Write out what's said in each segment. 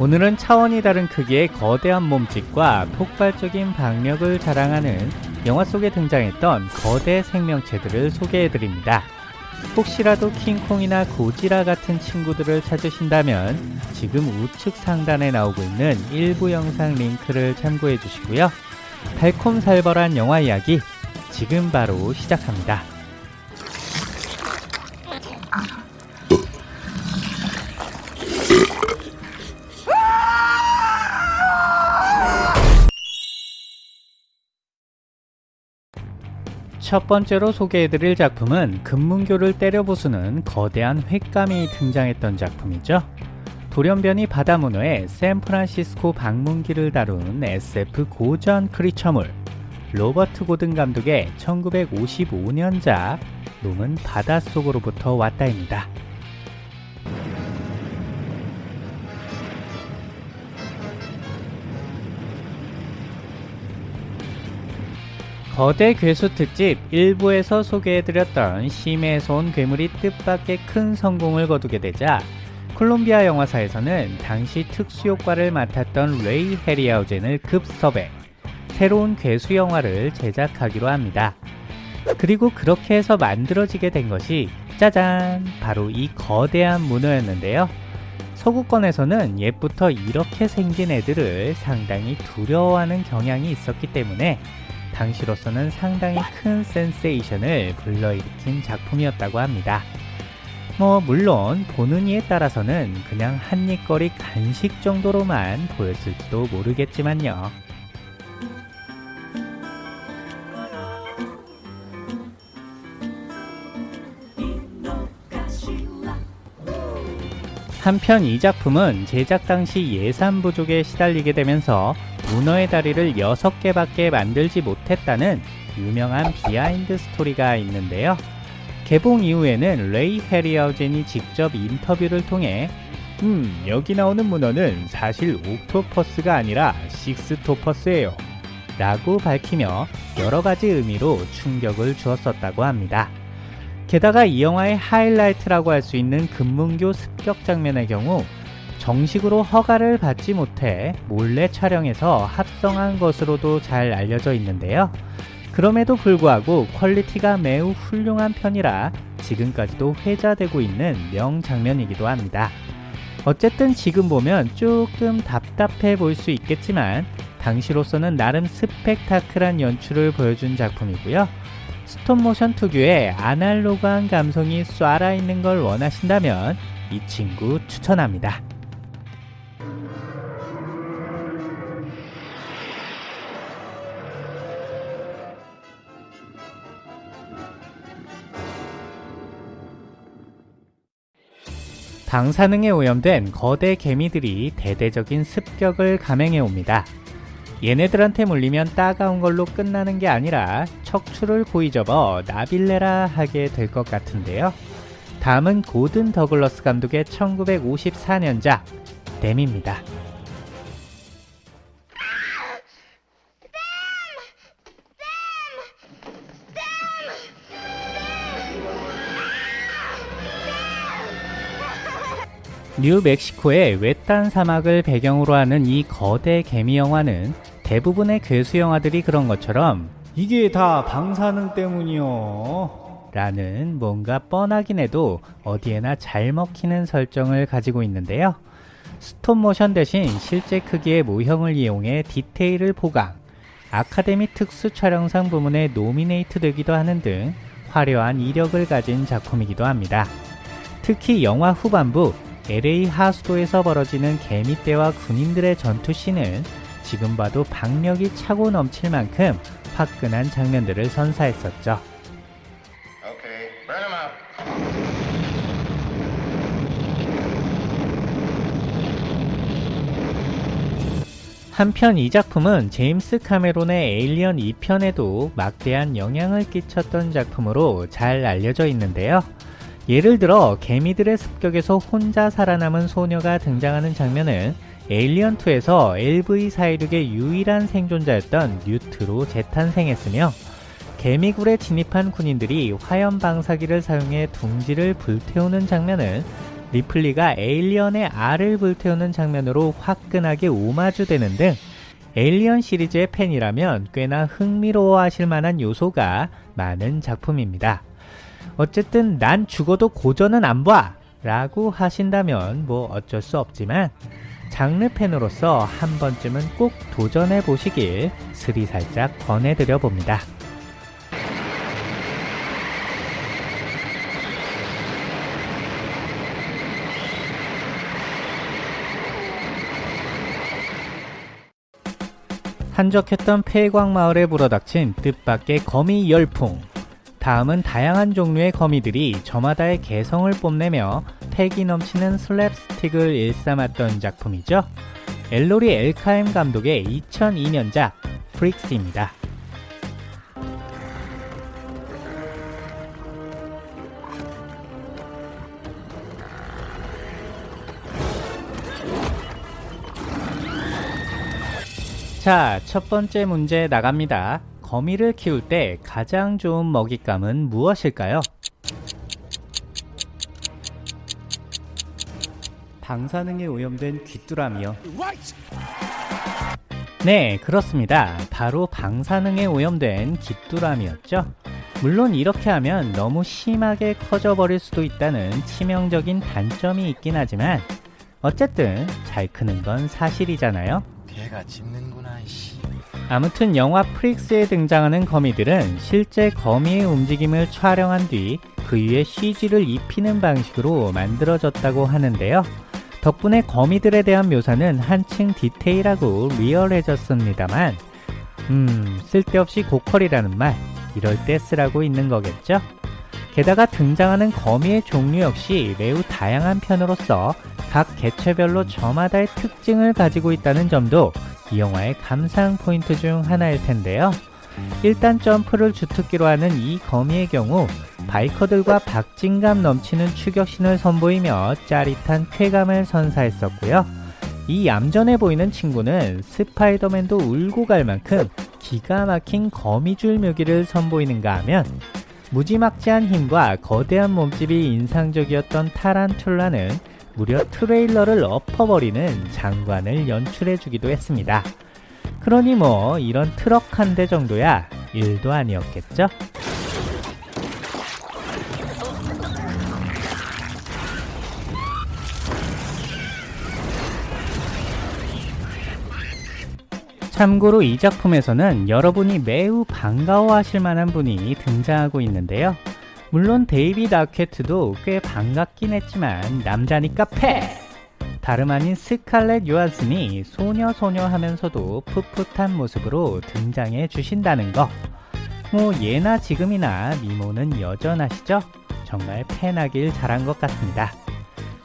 오늘은 차원이 다른 크기의 거대한 몸집과 폭발적인 박력을 자랑하는 영화 속에 등장했던 거대 생명체들을 소개해드립니다. 혹시라도 킹콩이나 고지라 같은 친구들을 찾으신다면 지금 우측 상단에 나오고 있는 일부 영상 링크를 참고해 주시고요. 달콤살벌한 영화 이야기 지금 바로 시작합니다. 첫 번째로 소개해드릴 작품은 금문교를 때려 부수는 거대한 횟감이 등장했던 작품이죠. 돌연변이 바다 문어의 샌프란시스코 방문기를 다룬 SF 고전 크리처물 로버트 고든 감독의 1955년작 놈은 바닷속으로부터 왔다입니다. 거대 괴수 특집 1부에서 소개해드렸던 심해에서 온 괴물이 뜻밖의 큰 성공을 거두게 되자 콜롬비아 영화사에서는 당시 특수효과를 맡았던 레이 헤리아우젠을 급섭외 새로운 괴수 영화를 제작하기로 합니다. 그리고 그렇게 해서 만들어지게 된 것이 짜잔! 바로 이 거대한 문어였는데요. 서구권에서는 옛부터 이렇게 생긴 애들을 상당히 두려워하는 경향이 있었기 때문에 당시로서는 상당히 큰 센세이션을 불러일으킨 작품이었다고 합니다. 뭐 물론 보는 이에 따라서는 그냥 한입거리 간식 정도로만 보였을지도 모르겠지만요. 한편 이 작품은 제작 당시 예산 부족에 시달리게 되면서 문어의 다리를 6개밖에 만들지 못했다는 유명한 비하인드 스토리가 있는데요. 개봉 이후에는 레이 해리하우젠이 직접 인터뷰를 통해 음, 여기 나오는 문어는 사실 octopus가 아니라 sixtopus예요. 라고 밝히며 여러가지 의미로 충격을 주었었다고 합니다. 게다가 이 영화의 하이라이트라고 할 수 있는 금문교 습격 장면의 경우 정식으로 허가를 받지 못해 몰래 촬영해서 합성한 것으로도 잘 알려져 있는데요. 그럼에도 불구하고 퀄리티가 매우 훌륭한 편이라 지금까지도 회자되고 있는 명장면이기도 합니다. 어쨌든 지금 보면 조금 답답해 보일 수 있겠지만 당시로서는 나름 스펙타클한 연출을 보여준 작품이고요. 스톱모션 특유의 아날로그한 감성이 쏴라 있는 걸 원하신다면 이 친구 추천합니다. 방사능에 오염된 거대 개미들이 대대적인 습격을 감행해 옵니다. 얘네들한테 물리면 따가운 걸로 끝나는 게 아니라 척추를 고이 접어 나빌레라 하게 될 것 같은데요. 다음은 고든 더글러스 감독의 1954년작 댐입니다. 뉴멕시코의 외딴 사막을 배경으로 하는 이 거대 개미 영화는 대부분의 괴수 영화들이 그런 것처럼 이게 다 방사능 때문이요. 라는 뭔가 뻔하긴 해도 어디에나 잘 먹히는 설정을 가지고 있는데요. 스톱모션 대신 실제 크기의 모형을 이용해 디테일을 보강 아카데미 특수 촬영상 부문에 노미네이트 되기도 하는 등 화려한 이력을 가진 작품이기도 합니다. 특히 영화 후반부 LA 하수도에서 벌어지는 개미떼와 군인들의 전투씬은 지금 봐도 박력이 차고 넘칠 만큼 화끈한 장면들을 선사했었죠. 한편 이 작품은 제임스 카메론의 에일리언 2편에도 막대한 영향을 끼쳤던 작품으로 잘 알려져 있는데요. 예를 들어 개미들의 습격에서 혼자 살아남은 소녀가 등장하는 장면은 에일리언2에서 LV416의 유일한 생존자였던 뉴트로 재탄생했으며 개미굴에 진입한 군인들이 화염 방사기를 사용해 둥지를 불태우는 장면은 리플리가 에일리언의 알을 불태우는 장면으로 화끈하게 오마주되는 등 에일리언 시리즈의 팬이라면 꽤나 흥미로워하실 만한 요소가 많은 작품입니다. 어쨌든 난 죽어도 고전은 안 봐! 라고 하신다면 뭐 어쩔 수 없지만 장르 팬으로서 한 번쯤은 꼭 도전해 보시길 스리살짝 권해드려 봅니다. 한적했던 폐광마을에 불어닥친 뜻밖의 거미 열풍. 다음은 다양한 종류의 거미들이 저마다의 개성을 뽐내며 패기 넘치는 슬랩스틱을 일삼았던 작품이죠. 엘로리 엘카임 감독의 2002년작 프릭스입니다. 자, 첫 번째 문제 나갑니다. 거미를 키울 때 가장 좋은 먹잇감은 무엇일까요? 방사능에 오염된 귀뚜라미요. 네, 그렇습니다. 바로 방사능에 오염된 귀뚜라미였죠. 물론 이렇게 하면 너무 심하게 커져버릴 수도 있다는 치명적인 단점이 있긴 하지만 어쨌든 잘 크는 건 사실이잖아요. 걔가 짖는구나 이씨 아무튼 영화 프릭스에 등장하는 거미들은 실제 거미의 움직임을 촬영한 뒤 그 위에 CG를 입히는 방식으로 만들어졌다고 하는데요. 덕분에 거미들에 대한 묘사는 한층 디테일하고 리얼해졌습니다만 음 쓸데없이 고퀄이라는 말 이럴 때 쓰라고 있는 거겠죠? 게다가 등장하는 거미의 종류 역시 매우 다양한 편으로서 각 개체별로 저마다의 특징을 가지고 있다는 점도 이 영화의 감상 포인트 중 하나일 텐데요. 일단 점프를 주특기로 하는 이 거미의 경우 바이커들과 박진감 넘치는 추격신을 선보이며 짜릿한 쾌감을 선사했었고요. 이 얌전해 보이는 친구는 스파이더맨도 울고 갈 만큼 기가 막힌 거미줄 묘기를 선보이는가 하면 무지막지한 힘과 거대한 몸집이 인상적이었던 타란툴라는 무려 트레일러를 엎어버리는 장관을 연출해주기도 했습니다. 그러니 뭐 이런 트럭 한 대 정도야 일도 아니었겠죠? 참고로 이 작품에서는 여러분이 매우 반가워하실 만한 분이 등장하고 있는데요. 물론 데이비드 아케트도 꽤 반갑긴 했지만 남자니까 패! 다름 아닌 스칼렛 요한슨이 소녀소녀 하면서도 풋풋한 모습으로 등장해 주신다는 거. 뭐 예나 지금이나 미모는 여전하시죠? 정말 팬 하길 잘한 것 같습니다.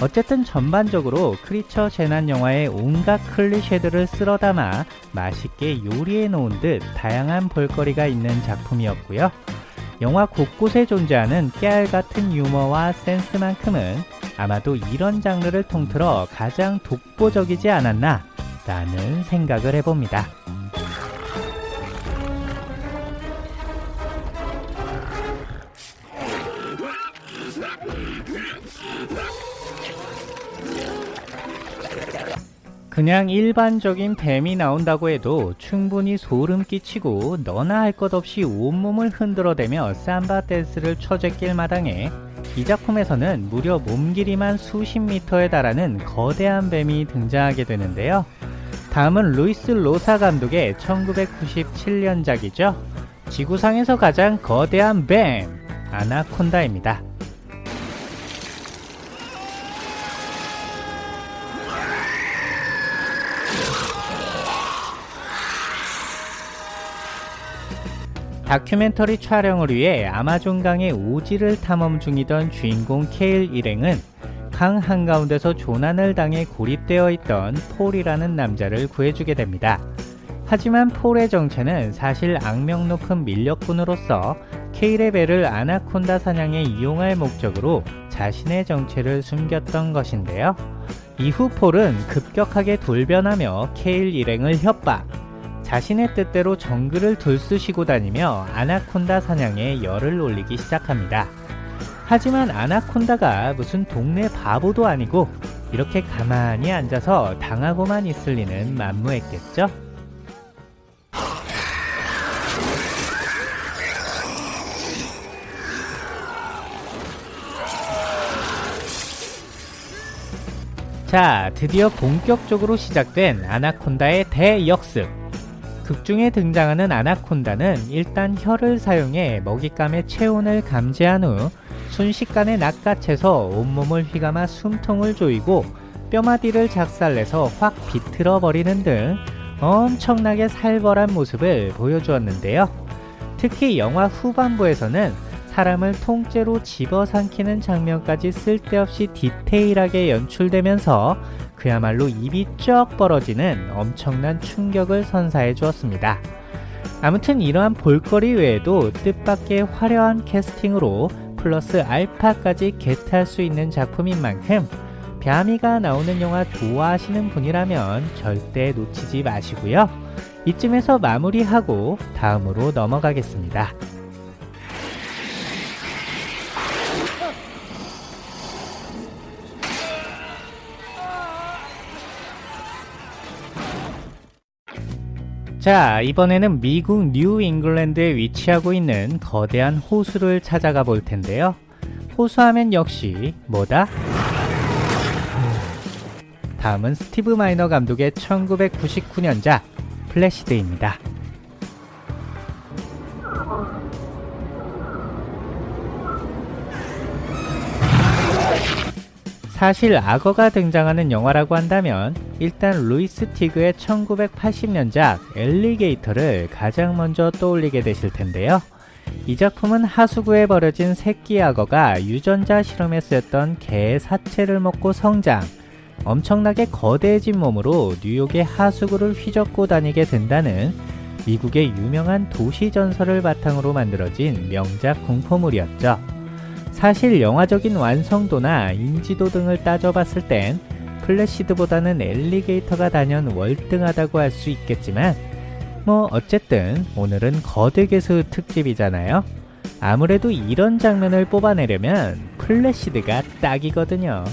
어쨌든 전반적으로 크리처 재난 영화의 온갖 클리셰들을 쓸어 담아 맛있게 요리해 놓은 듯 다양한 볼거리가 있는 작품이었고요. 영화 곳곳에 존재하는 깨알 같은 유머와 센스만큼은 아마도 이런 장르를 통틀어 가장 독보적이지 않았나 라는 생각을 해봅니다. 그냥 일반적인 뱀이 나온다고 해도 충분히 소름 끼치고 너나 할 것 없이 온몸을 흔들어대며 삼바 댄스를 쳐제낄 마당에 이 작품에서는 무려 몸 길이만 수십 미터에 달하는 거대한 뱀이 등장하게 되는데요. 다음은 루이스 로사 감독의 1997년작이죠. 지구상에서 가장 거대한 뱀, 아나콘다입니다. 다큐멘터리 촬영을 위해 아마존강의 오지를 탐험 중이던 주인공 케일 일행은 강 한가운데서 조난을 당해 고립되어 있던 폴이라는 남자를 구해주게 됩니다. 하지만 폴의 정체는 사실 악명 높은 밀렵꾼으로서 케일의 배를 아나콘다 사냥에 이용할 목적으로 자신의 정체를 숨겼던 것인데요. 이후 폴은 급격하게 돌변하며 케일 일행을 협박, 자신의 뜻대로 정글을 들쑤시고 다니며 아나콘다 사냥에 열을 올리기 시작합니다. 하지만 아나콘다가 무슨 동네 바보도 아니고 이렇게 가만히 앉아서 당하고만 있을 리는 만무했겠죠? 자, 드디어 본격적으로 시작된 아나콘다의 대역습. 극중에 등장하는 아나콘다는 일단 혀를 사용해 먹잇감의 체온을 감지한 후 순식간에 낚아채서 온몸을 휘감아 숨통을 조이고 뼈마디를 작살내서 확 비틀어 버리는 등 엄청나게 살벌한 모습을 보여주었는데요. 특히 영화 후반부에서는 사람을 통째로 집어삼키는 장면까지 쓸데없이 디테일하게 연출되면서 그야말로 입이 쩍 벌어지는 엄청난 충격을 선사해 주었습니다. 아무튼 이러한 볼거리 외에도 뜻밖의 화려한 캐스팅으로 플러스 알파까지 게트할 수 있는 작품인 만큼 뺨이가 나오는 영화 좋아하시는 분이라면 절대 놓치지 마시고요. 이쯤에서 마무리하고 다음으로 넘어가겠습니다. 자, 이번에는 미국 뉴 잉글랜드에 위치하고 있는 거대한 호수를 찾아가 볼 텐데요. 호수하면 역시 뭐다? 다음은 스티브 마이너 감독의 1999년작 플래시드입니다. 사실 악어가 등장하는 영화라고 한다면 일단 루이스 티그의 1980년작 엘리게이터를 가장 먼저 떠올리게 되실 텐데요. 이 작품은 하수구에 버려진 새끼 악어가 유전자 실험에 쓰였던 개의 사체를 먹고 성장, 엄청나게 거대해진 몸으로 뉴욕의 하수구를 휘젓고 다니게 된다는 미국의 유명한 도시 전설을 바탕으로 만들어진 명작 공포물이었죠. 사실 영화적인 완성도나 인지도 등을 따져봤을 땐 플래시드보다는 엘리게이터가 단연 월등하다고 할 수 있겠지만 뭐 어쨌든 오늘은 거대개수 특집이잖아요. 아무래도 이런 장면을 뽑아내려면 플래시드가 딱이거든요.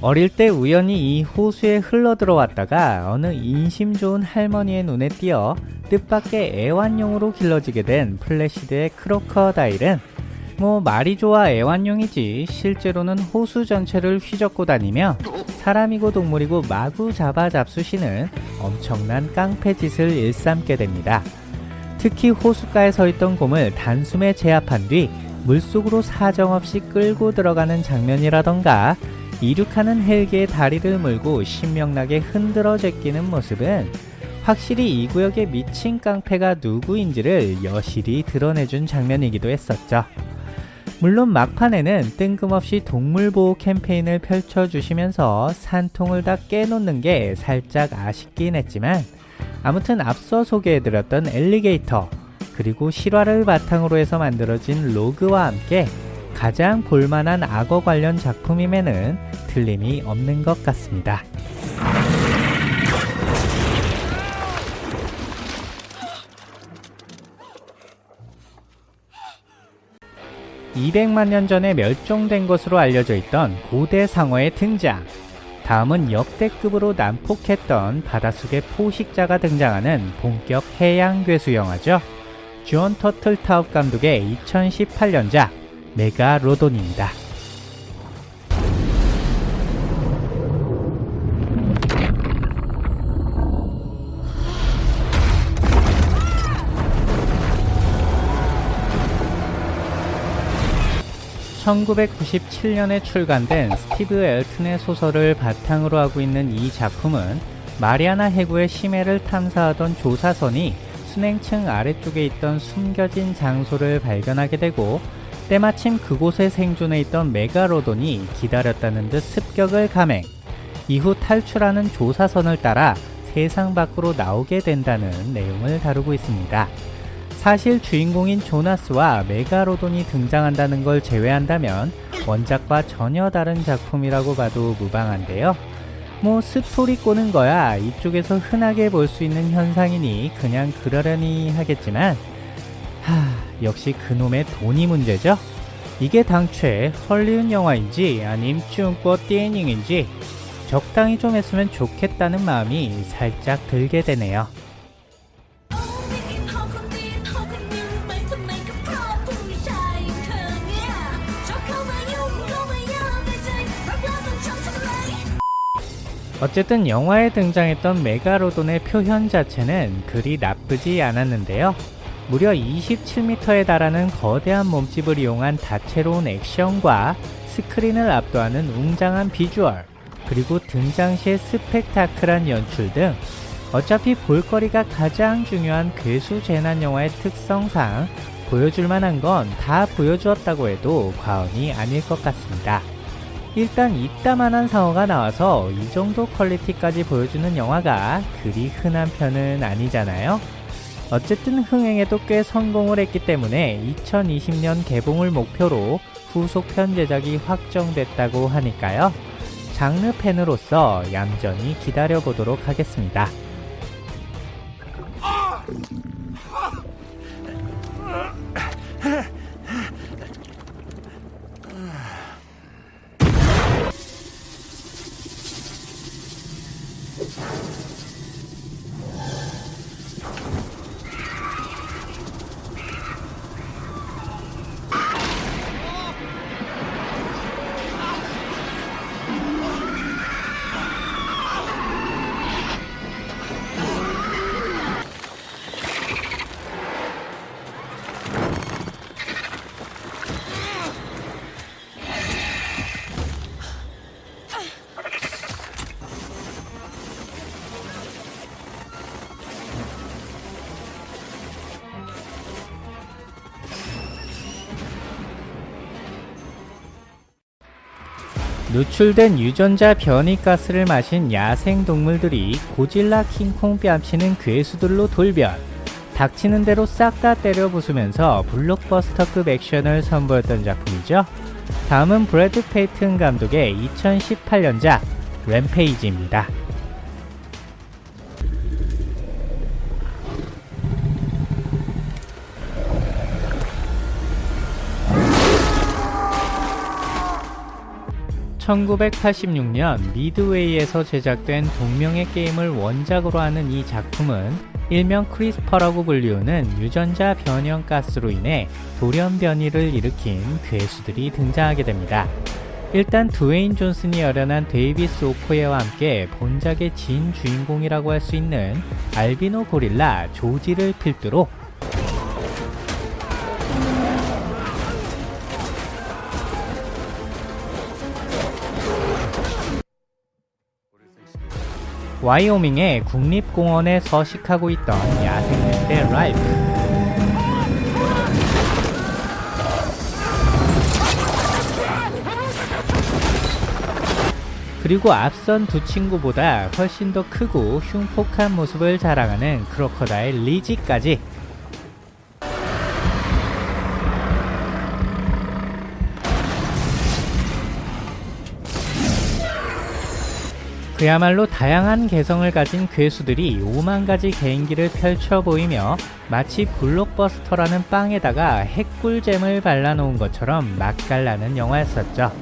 어릴 때 우연히 이 호수에 흘러 들어왔다가 어느 인심 좋은 할머니의 눈에 띄어 뜻밖의 애완용으로 길러지게 된 플래시드의 crocodile은 뭐 말이 좋아 애완용이지 실제로는 호수 전체를 휘젓고 다니며 사람이고 동물이고 마구 잡아 잡수시는 엄청난 깡패 짓을 일삼게 됩니다. 특히 호숫가에 서 있던 곰을 단숨에 제압한 뒤 물속으로 사정없이 끌고 들어가는 장면이라던가 이륙하는 헬기의 다리를 물고 신명나게 흔들어 제끼는 모습은 확실히 이 구역의 미친 깡패가 누구인지를 여실히 드러내준 장면이기도 했었죠. 물론 막판에는 뜬금없이 동물보호 캠페인을 펼쳐주시면서 산통을 다 깨놓는 게 살짝 아쉽긴 했지만 아무튼 앞서 소개해드렸던 엘리게이터 그리고 실화를 바탕으로 해서 만들어진 로그와 함께 가장 볼만한 악어 관련 작품임에는 틀림이 없는 것 같습니다. (200만 년) 전에 멸종된 것으로 알려져 있던 고대 상어의 등장 다음은 역대급으로 난폭했던 바닷속의 포식자가 등장하는 본격 해양 괴수 영화죠 주언 터틀타웁 감독의 2018년작 메가로돈입니다. (1997년에) 출간된 스티브 엘튼의 소설을 바탕으로 하고 있는 이 작품은 마리아나 해구의 심해를 탐사하던 조사선이 순행층 아래쪽에 있던 숨겨진 장소를 발견하게 되고 때마침 그곳에 생존해 있던 메가로돈이 기다렸다는 듯 습격을 감행 이후 탈출하는 조사선을 따라 세상 밖으로 나오게 된다는 내용을 다루고 있습니다. 사실 주인공인 조나스와 메가로돈이 등장한다는 걸 제외한다면 원작과 전혀 다른 작품이라고 봐도 무방한데요. 뭐 스토리 꼬는 거야 이쪽에서 흔하게 볼 수 있는 현상이니 그냥 그러려니 하겠지만 하 역시 그놈의 돈이 문제죠. 이게 당최 헐리우드 영화인지 아님 중고 띠닝인지 적당히 좀 했으면 좋겠다는 마음이 살짝 들게 되네요. 어쨌든 영화에 등장했던 메가로돈의 표현 자체는 그리 나쁘지 않았는데요. 무려 27m에 달하는 거대한 몸집을 이용한 다채로운 액션과 스크린을 압도하는 웅장한 비주얼, 그리고 등장 시의 스펙타클한 연출 등 어차피 볼거리가 가장 중요한 괴수 재난 영화의 특성상 보여줄 만한 건 다 보여주었다고 해도 과언이 아닐 것 같습니다. 일단 이따만한 상어가 나와서 이 정도 퀄리티까지 보여주는 영화가 그리 흔한 편은 아니잖아요. 어쨌든 흥행에도 꽤 성공을 했기 때문에 2020년 개봉을 목표로 후속편 제작이 확정됐다고 하니까요. 장르 팬으로서 얌전히 기다려보도록 하겠습니다. 누출된 유전자 변이가스를 마신 야생 동물들이 고질라 킹콩 뺨치는 괴수들로 돌변 닥치는 대로 싹 다 때려 부수면서 블록버스터급 액션을 선보였던 작품이죠. 다음은 브래드 페이튼 감독의 2018년작 램페이지입니다. (1986년) 미드웨이에서 제작된 동명의 게임을 원작으로 하는 이 작품은 일명 크리스퍼라고 불리우는 유전자 변형 가스로 인해 돌연 변이를 일으킨 괴수들이 등장하게 됩니다. 일단 드웨인 존슨이 열연한 데이비스 오코예와 함께 본작의 진 주인공이라고 할 수 있는 알비노 고릴라 조지를 필두로 와이오밍의 국립공원에 서식하고 있던 야생늑대 랄프. 그리고 앞선 두 친구보다 훨씬 더 크고 흉폭한 모습을 자랑하는 crocodile 리지까지 그야말로 다양한 개성을 가진 괴수들이 5만 가지 개인기를 펼쳐 보이며 마치 블록버스터라는 빵에다가 핵꿀잼을 발라놓은 것처럼 맛깔나는 영화였었죠.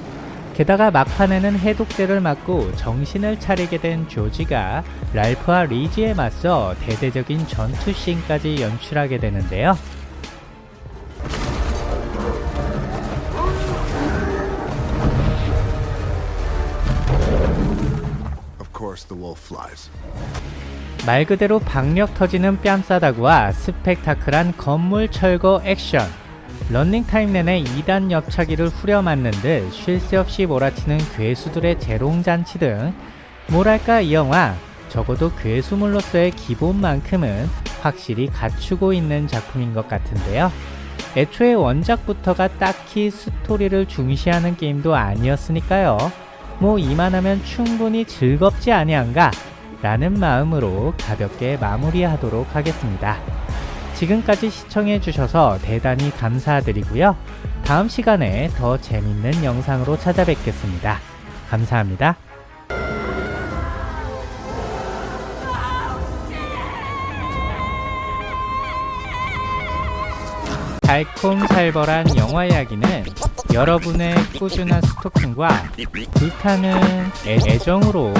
게다가 막판에는 해독제를 맞고 정신을 차리게 된 조지가 랄프와 리지에 맞서 대대적인 전투씬까지 연출하게 되는데요. 말 그대로 박력 터지는 뺨싸다구와 스펙타클한 건물 철거 액션. 런닝타임 내내 2단 옆차기를 후려맞는 듯 쉴 새 없이 몰아치는 괴수들의 재롱잔치 등. 뭐랄까 이 영화? 적어도 괴수물로서의 기본만큼은 확실히 갖추고 있는 작품인 것 같은데요. 애초에 원작부터가 딱히 스토리를 중시하는 게임도 아니었으니까요 뭐 이만하면 충분히 즐겁지 아니한가 라는 마음으로 가볍게 마무리하도록 하겠습니다. 지금까지 시청해주셔서 대단히 감사드리고요. 다음 시간에 더 재밌는 영상으로 찾아뵙겠습니다. 감사합니다. 달콤살벌한 영화 이야기는 여러분의 꾸준한 스토킹과 불타는 애- 애정으로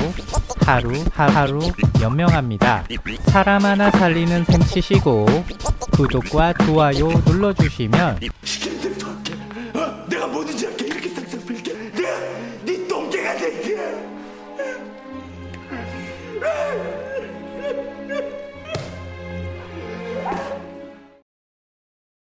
하루 하루 연명합니다. 사람 하나 살리는 셈 치시고 구독과 좋아요 눌러주시면? 내가 뭐든지.